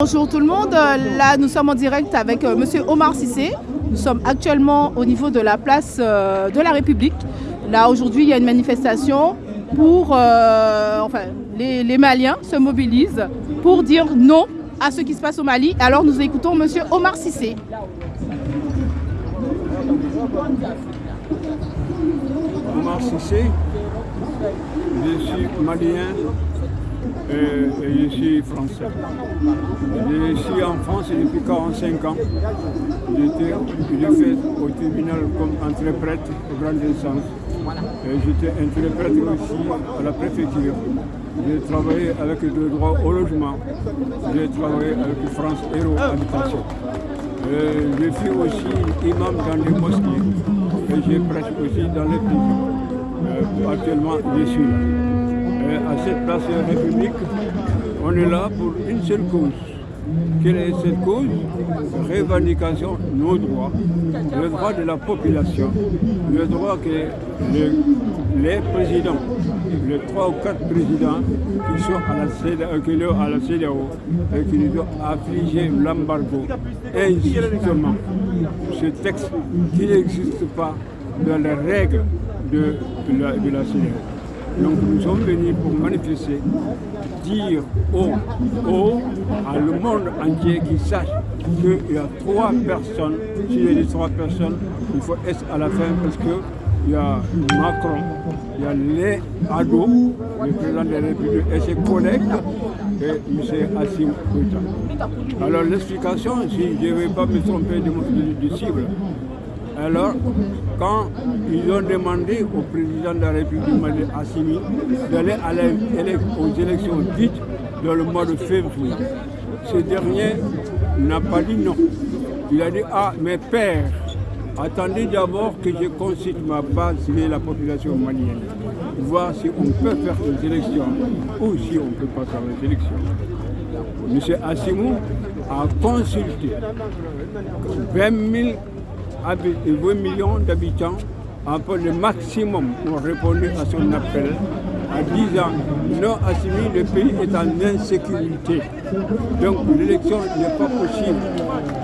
Bonjour tout le monde, là nous sommes en direct avec M. Monsieur Omar Sissé. Nous sommes actuellement au niveau de la place euh, de la République. Là aujourd'hui il y a une manifestation pour, euh, enfin les, Maliens se mobilisent pour dire non à ce qui se passe au Mali. Alors nous écoutons M. Omar Sissé. Omar Sissé, je suis et, je suis français. Je suis en France depuis 45 ans. J'ai fait au tribunal comme interprète au grand instance. J'étais interprète aussi à la préfecture. J'ai travaillé avec le droit au logement. J'ai travaillé avec France Héros Habitation. Je suis aussi imam dans les mosquées et je prêche aussi dans les prisons. Euh, actuellement, je suis là à cette place de la République, on est là pour une seule cause. Quelle est cette cause? Révendication de nos droits, le droit de la population, le droit que les présidents, les trois ou quatre présidents qui sont à la CEDAO, et qui nous ont affligé l'embargo injustement. Ce texte qui n'existe pas dans les règles de, la, de la CEDAO. Donc nous sommes venus pour manifester, dire au, au à le monde entier qui sache qu'il y a trois personnes, s'il y a trois personnes, il faut être à la fin parce que il y a Macron, il y a les ados, le président de la République et ses collègues, et M. Assim Goïta. Alors l'explication, si je ne vais pas me tromper de, de cible, alors, quand ils ont demandé au président de la République, Mali Assimi, d'aller aux élections dites dans le mois de février, ce dernier n'a pas dit non. Il a dit, ah, mes pères, attendez d'abord que je consulte ma base et la population malienne, voir si on peut faire des élections ou si on ne peut pas faire des élections. M. Assimou a consulté 20 000 20 millions d'habitants, un peu le maximum ont répondu à son appel en disant non assimilé, le pays est en insécurité. Donc l'élection n'est pas possible.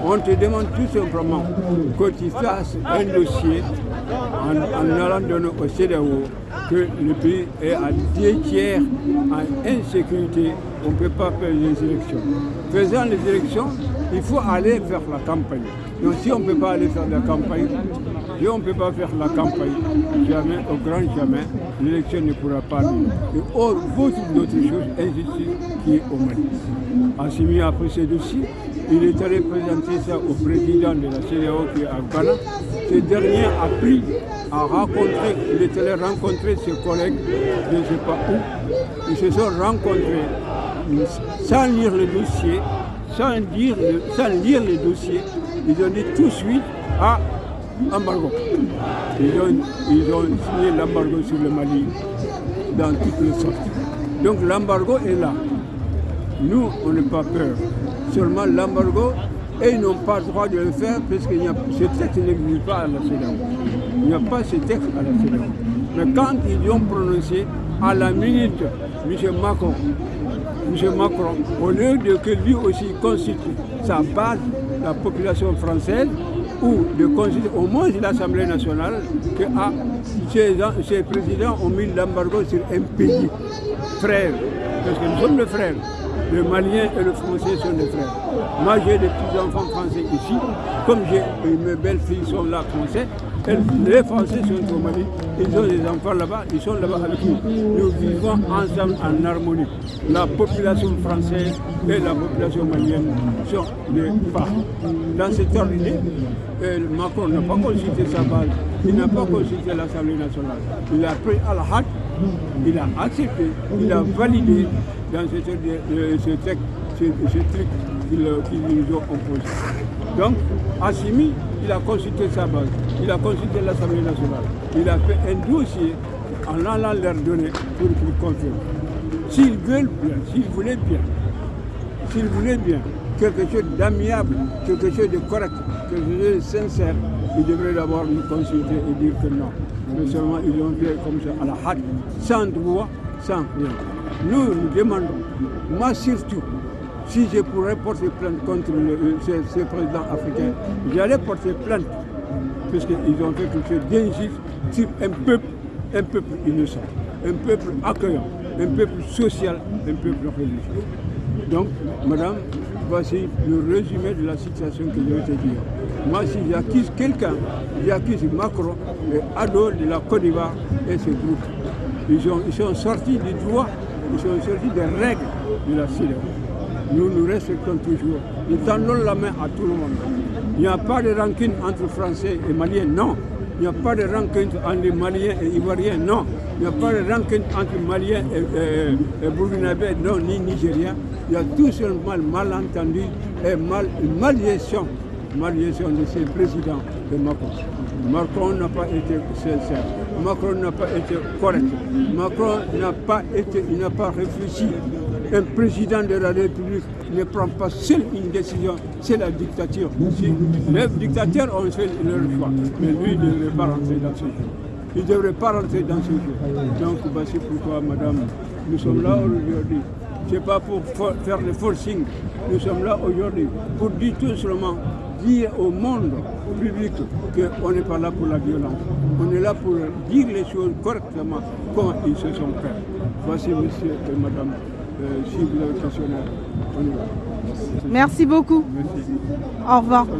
On te demande tout simplement que tu fasses un dossier en, allant donner au CDAO que le pays est à deux tiers en insécurité. On ne peut pas faire les élections. Faisant les élections, il faut aller faire la campagne. Donc si on ne peut pas aller faire la campagne, si on ne peut pas faire la campagne, jamais, au grand jamais, l'élection ne pourra pas venir. Et or, beaucoup d'autres choses, injustice qui est au Mali. Assimi a pris ce dossier, il est allé présenter ça au président de la CDAO qui est à Ghana. Ce dernier a pris, a rencontré, il est allé rencontrer ses collègues, je ne sais pas où, ils se sont rencontrés sans lire le dossier, sans, dire, sans lire les dossiers, ils ont dit tout de suite à embargo. Ils ont, signé l'embargo sur le Mali dans toutes les sortes. Donc l'embargo est là. Nous, on n'a pas peur. Seulement l'embargo, et ils n'ont pas le droit de le faire parce que ce texte n'existe pas à la CEDAW. Il n'y a pas ce texte à la CEDAW. Mais quand ils ont prononcé, à la minute, M. Macron, M. Macron, au lieu de que lui aussi constitue sa base, la population française, ou de constituer au moins l'Assemblée nationale, que ah, ces, présidents ont mis l'embargo sur un pays frère, parce que nous sommes des frères. Le Malien et le Français sont des frères. Moi, j'ai des petits-enfants français ici. Comme j'ai mes belles-filles sont là français, les Français sont au Mali, ils ont des enfants là-bas, ils sont là-bas avec nous. Nous vivons ensemble en harmonie. La population française et la population malienne sont des pas. Dans cette ordre Macron n'a pas consulté sa base, il n'a pas consulté l'Assemblée nationale. Il a pris à la hâte, il a accepté, il a validé dans ce, texte, ce, truc qu'ils nous ont opposé. Donc, Assimi, il a consulté sa base, il a consulté l'Assemblée nationale, il a fait un dossier en allant leur donner pour qu'ils confirment. S'ils veulent bien, s'ils voulaient bien, s'ils voulaient bien, quelque chose d'amiable, quelque chose de correct, quelque chose de sincère, ils devraient d'abord nous consulter et dire que non. Mais seulement ils ont fait comme ça à la hâte, sans droit, sans rien. Nous, nous demandons, moi surtout, Si je pourrais porter plainte contre ces, présidents africains, j'allais porter plainte, puisqu'ils ont fait quelque chose d'injuste sur un peuple, un peuple innocent, un peuple accueillant, un peuple social, un peuple religieux. Donc, madame, voici le résumé de la situation que je vais dire. Moi, si j'accuse quelqu'un, j'accuse Macron, le ado de la Côte d'Ivoire et ses groupes. Ils, ont, sont sortis du droit, ils sont sortis des règles de la CIDE. Nous nous respectons toujours. Nous tendons la main à tout le monde. Il n'y a pas de rancune entre Français et Maliens, non. Il n'y a pas de rancune entre Maliens et Ivoiriens, non. Il n'y a pas de rancune entre Maliens et, et, non, ni Nigériens. Il y a tout simplement malentendu et mal, malgestion, malgestion de ces présidents de Macron. Macron n'a pas été sincère. Macron n'a pas été correct. Macron n'a pas n'a pas réfléchi. Un président de la République ne prend pas seul une décision, c'est la dictature. Les dictateurs ont fait leur choix, mais lui ne devrait pas rentrer dans ce jeu. Il ne devrait pas rentrer dans ce jeu. Donc voici pourquoi, madame, nous sommes là aujourd'hui. Ce n'est pas pour faire le forcing. Nous sommes là aujourd'hui pour dire tout simplement, dire au monde public qu'on n'est pas là pour la violence. On est là pour dire les choses correctement, comment ils se sont faits. Voici, monsieur et madame, euh. Merci beaucoup. Merci. Au revoir.